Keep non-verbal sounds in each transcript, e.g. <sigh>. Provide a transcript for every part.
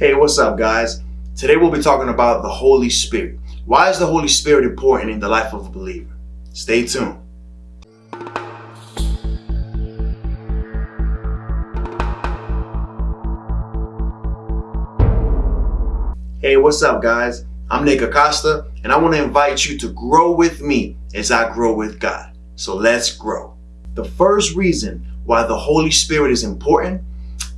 Hey, what's up, guys? Today we'll be talking about the Holy Spirit. Why is the Holy Spirit important in the life of a believer? Stay tuned. Hey, what's up, guys? I'm Nick Acosta, and I want to invite you to grow with me as I grow with God. So let's grow. The first reason why the Holy Spirit is important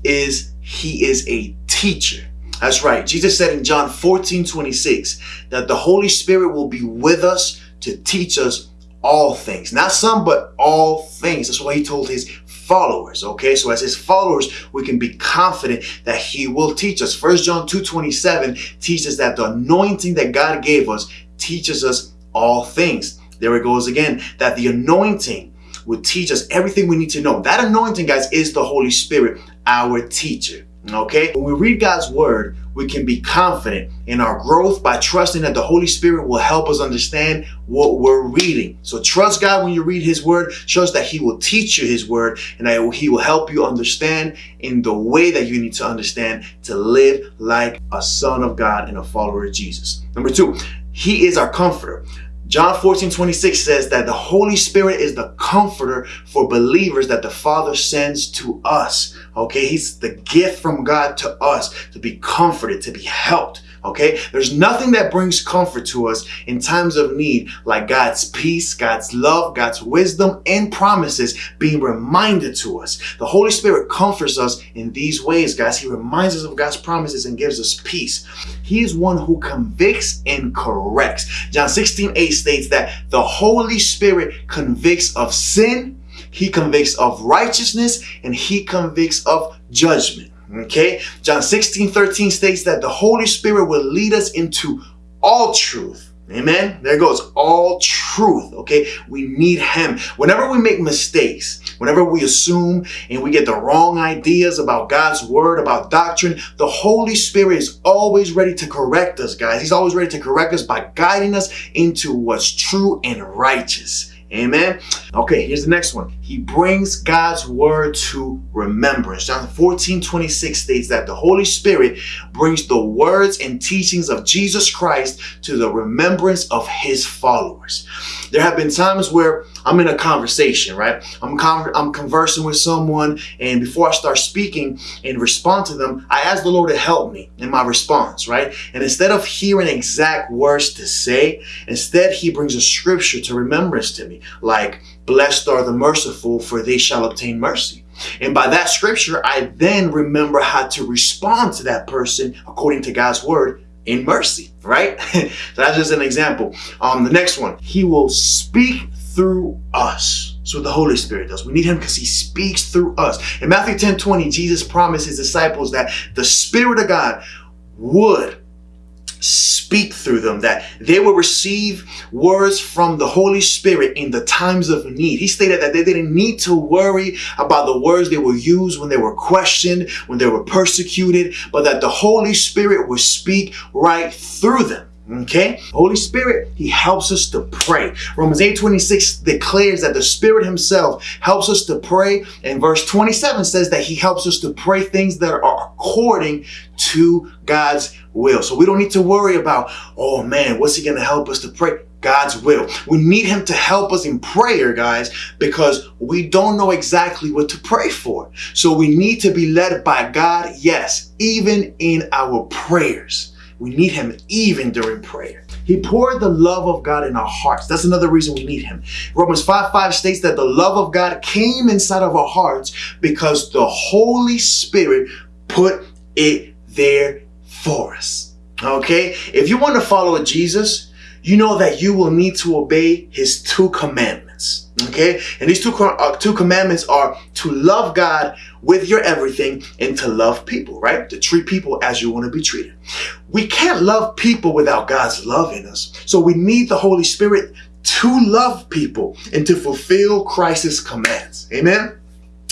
is He is a teacher. That's right. Jesus said in John 14, 26 that the Holy Spirit will be with us to teach us all things. Not some, but all things. That's why he told his followers. Okay, so as his followers, we can be confident that he will teach us. First John 2 27 teaches that the anointing that God gave us teaches us all things. There it goes again, that the anointing will teach us everything we need to know. That anointing, guys, is the Holy Spirit, our teacher. Okay? When we read God's word, we can be confident in our growth by trusting that the Holy Spirit will help us understand what we're reading. So trust God when you read His Word. Trust that He will teach you His Word and that He will help you understand in the way that you need to understand to live like a son of God and a follower of Jesus. Number two, He is our comforter. John 14, 26 says that the Holy Spirit is the comforter for believers that the Father sends to us. Okay, He's the gift from God to us to be comforted, to be helped. Okay, there's nothing that brings comfort to us in times of need like God's peace, God's love, God's wisdom, and promises being reminded to us. The Holy Spirit comforts us in these ways, guys. He reminds us of God's promises and gives us peace. He is one who convicts and corrects. John 16, 8 states that the Holy Spirit convicts of sin, He convicts of righteousness, and He convicts of judgment. Okay? John 16, 13 states that the Holy Spirit will lead us into all truth. Amen. There goes all truth. Okay. We need Him. Whenever we make mistakes, whenever we assume and we get the wrong ideas about God's word, about doctrine, the Holy Spirit is always ready to correct us, guys. He's always ready to correct us by guiding us into what's true and righteous. Amen. Okay, here's the next one. He brings God's word to remembrance. John 14, 26 states that the Holy Spirit brings the words and teachings of Jesus Christ to the remembrance of his followers. There have been times where I'm in a conversation, right? I'm, con- I'm conversing with someone, and before I start speaking and respond to them, I ask the Lord to help me in my response, right? And instead of hearing exact words to say, instead He brings a scripture to remembrance to me, like, Blessed are the merciful, for they shall obtain mercy. And by that scripture, I then remember how to respond to that person according to God's word in mercy, right? <laughs> so that's just an example. Um, the next one, he will speak through us. So the Holy Spirit does. We need him because he speaks through us. In Matthew 10 20, Jesus promised his disciples that the Spirit of God would speak through them, that they will receive words from the Holy Spirit in the times of need. He stated that they didn't need to worry about the words they will use when they were questioned, when they were persecuted, but that the Holy Spirit would speak right through them. Okay? Holy Spirit, He helps us to pray. Romans 8 26 declares that the Spirit Himself helps us to pray. And verse 27 says that He helps us to pray things that are according to God's will. So we don't need to worry about, oh man, what's He going to help us to pray? God's will. We need Him to help us in prayer, guys, because we don't know exactly what to pray for. So we need to be led by God, yes, even in our prayers. We need him even during prayer. He poured the love of God in our hearts. That's another reason we need him. Romans 5 5 states that the love of God came inside of our hearts because the Holy Spirit put it there for us. Okay? If you want to follow Jesus, you know that you will need to obey his two commandments. Okay? And these two, uh, two commandments are to love God with your everything and to love people, right? To treat people as you want to be treated. We can't love people without God's love in us. So we need the Holy Spirit to love people and to fulfill Christ's commands. Amen?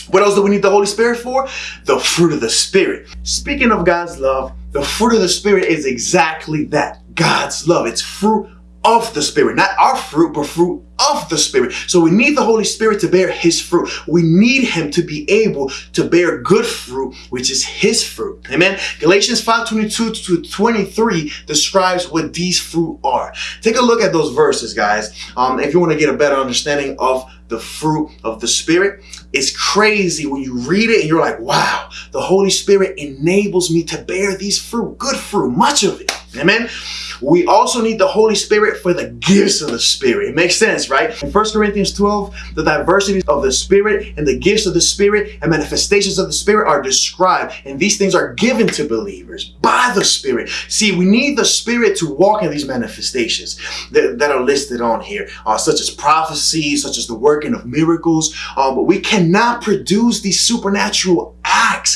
What else do we need the Holy Spirit for? The fruit of the Spirit. Speaking of God's love, the fruit of the Spirit is exactly that God's love. It's fruit of the Spirit, not our fruit, but fruit of the Spirit. So we need the Holy Spirit to bear His fruit. We need Him to be able to bear good fruit, which is His fruit. Amen. Galatians 5 22 to 23 describes what these fruit are. Take a look at those verses, guys, um, if you want to get a better understanding of the fruit of the Spirit. It's crazy when you read it and you're like, wow, the Holy Spirit enables me to bear these fruit, good fruit, much of it. Amen. We also need the Holy Spirit for the gifts of the Spirit. It makes sense, right? In 1 Corinthians 12, the diversity of the Spirit and the gifts of the Spirit and manifestations of the Spirit are described. And these things are given to believers by the Spirit. See, we need the Spirit to walk in these manifestations that, that are listed on here, uh, such as prophecy, such as the working of miracles. Uh, but we cannot produce these supernatural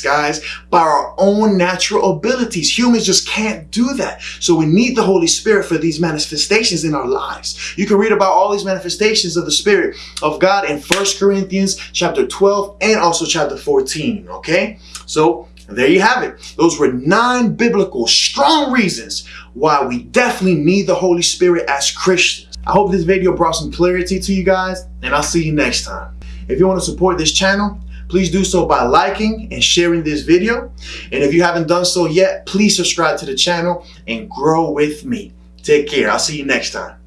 guys, by our own natural abilities. Humans just can't do that. So we need the Holy Spirit for these manifestations in our lives. You can read about all these manifestations of the Spirit of God in First Corinthians chapter 12 and also chapter 14, okay? So there you have it. Those were nine biblical, strong reasons why we definitely need the Holy Spirit as Christians. I hope this video brought some clarity to you guys, and I'll see you next time. If you want to support this channel, please do so by liking and sharing this video. And if you haven't done so yet, please subscribe to the channel and grow with me. Take care. I'll see you next time.